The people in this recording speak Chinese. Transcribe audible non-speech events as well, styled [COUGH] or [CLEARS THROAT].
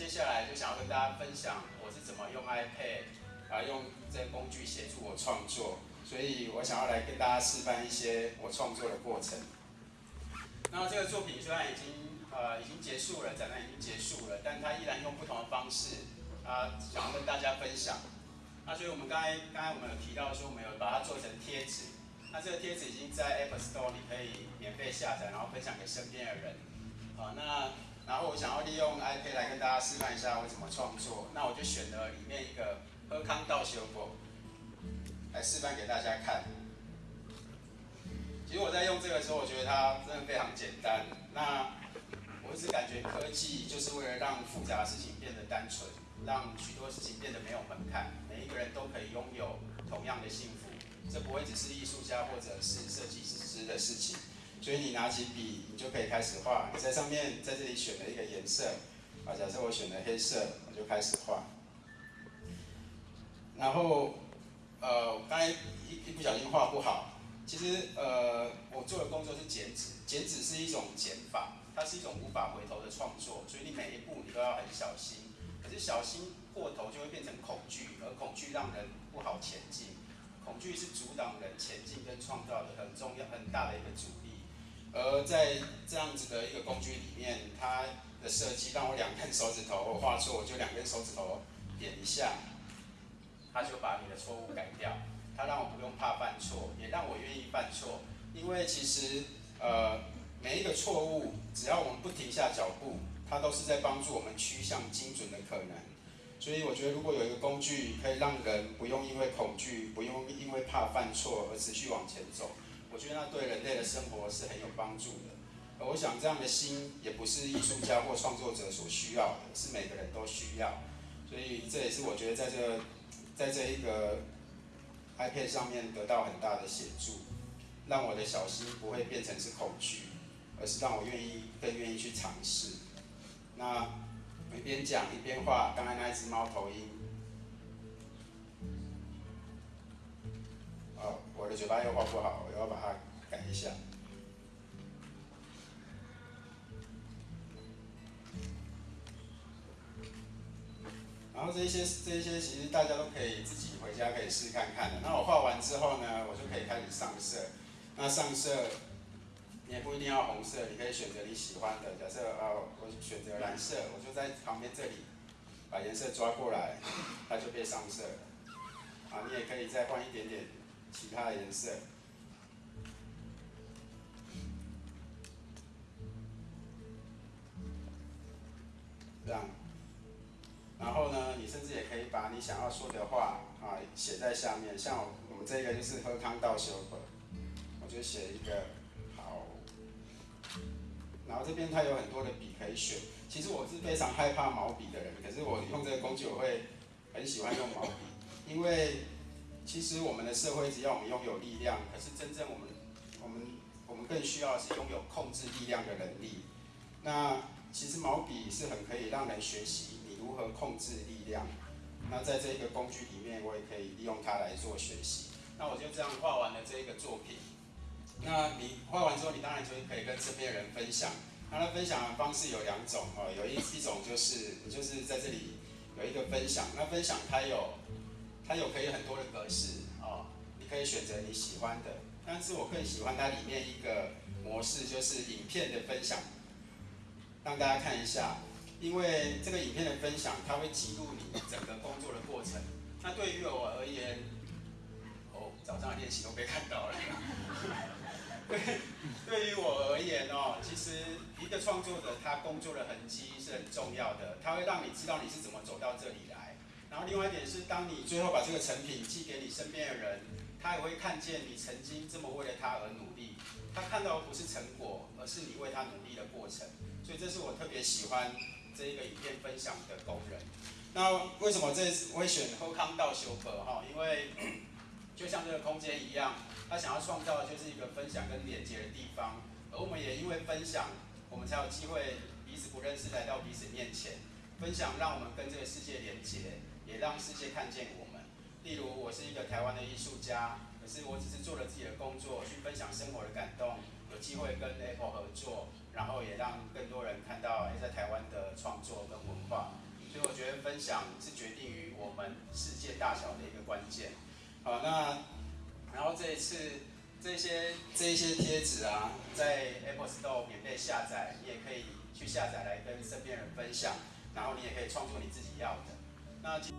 接下来就想要跟大家分享我是怎么用 iPad 啊，用这些工具协助我创作，所以我想要来跟大家示范一些我创作的过程。那这个作品虽然已经呃已经结束了，展览已经结束了，但它依然用不同的方式啊，想要跟大家分享。那所以我们刚才刚才我们有提到说，我们有把它做成贴纸。那这个贴纸已经在 App Store 你可以免费下载，然后分享给身边的人。好，那然后我想要利用 iPad 来跟大家示范一下我怎么创作。那我就选了里面一个喝康道修果来示范给大家看。其实我在用这个时候，我觉得它真的非常简单。那我一直感觉科技就是为了让复杂的事情变得单纯，让许多事情变得没有门槛，每一个人都可以拥有同样的幸福。这不会只是艺术家或者是设计师的事情，所以你拿起笔，你就可以开始画。你在上面在这里选了一个颜色，啊，假设我选了黑色，我就开始画。然后，呃，刚才一一不小心画不好。其实，呃，我做的工作是剪纸，剪纸是一种减法，它是一种无法回头的创作，所以你每一步你都要很小心。可是小心过头就会变成恐惧，而恐惧让人不好前进。恐惧是阻挡人前进跟创造的很重要、很大的一个阻力。而在这样子的一个工具里面，它的设计让我两根手指头画错，我就两根手指头点一下，它就把你的错误改掉。它让我不用怕犯错，也让我愿意犯错。因为其实呃每一个错误，只要我们不停下脚步，它都是在帮助我们趋向精准的可能。所以我觉得，如果有一个工具可以让人不用因为恐惧、不用因为怕犯错而持续往前走，我觉得那对人类的生活是很有帮助的。而我想，这样的心也不是艺术家或创作者所需要的，是每个人都需要。所以这也是我觉得在这在这一个 iPad 上面得到很大的协助，让我的小心不会变成是恐惧，而是让我愿意更愿意去尝试。那。一边讲一边画，刚才那一只猫头鹰。的嘴巴又画不好，我要把它改一下。然后这些这些其实大家都可以自己回家可以试看看的。那我画完之后呢，我就可以开始上色。那上色。你也不一定要红色，你可以选择你喜欢的。假设啊，我选择蓝色，我就在旁边这里把颜色抓过来，它就变上色了。啊，你也可以再换一点点其他的颜色，这样。然后呢，你甚至也可以把你想要说的话啊写在下面。像我们这个就是喝康道修本，我就写一个好。然后这边它有很多的笔可以选。其实我是非常害怕毛笔的人，可是我用这个工具我会很喜欢用毛笔，因为其实我们的社会只要我们拥有力量，可是真正我们我们我们更需要的是拥有控制力量的能力。那其实毛笔是很可以让人学习你如何控制力量。那在这一个工具里面，我也可以利用它来做学习。那我就这样画完了这一个作品。那你画完之后，你当然就可以跟身边人分享。那他分享的方式有两种哦，有一一种就是你就是在这里有一个分享。那分享它有它有可以很多的格式哦，你可以选择你喜欢的。但是我更喜欢它里面一个模式，就是影片的分享，让大家看一下。因为这个影片的分享，它会记录你整个工作的过程。那对于我而言，哦，早上的练习都被看到了。[LAUGHS] 对，对于我而言哦，其实一个创作者他工作的痕迹是很重要的，他会让你知道你是怎么走到这里来。另外一点是，当你最后把这个成品寄给你身边的人，他也会看见你曾经这么为了他而努力。他看到的不是成果，而是你为他努力的过程。所以这是我特别喜欢这一个影片分享的功能。那为什么这次我会选后康道修课哈？因为 [CLEARS THROAT] 就像这个空间一样。他想要创造的就是一个分享跟连接的地方，而我们也因为分享，我们才有机会彼此不认识来到彼此面前，分享让我们跟这个世界连接，也让世界看见我们，例如我是一个台湾的艺术家，可是我只是做了自己的工作，去分享生活的感动，有机会跟 apple 合作，然后也让更多人看到，哎，在台湾的创作跟文化。所以我觉得分享是决定于我们世界大小的一个关键。好，那然后这一次，这些这些贴纸啊，在 Apple store 免费下载，你也可以去下载来跟身边人分享，然后你也可以创作你自己要的。那今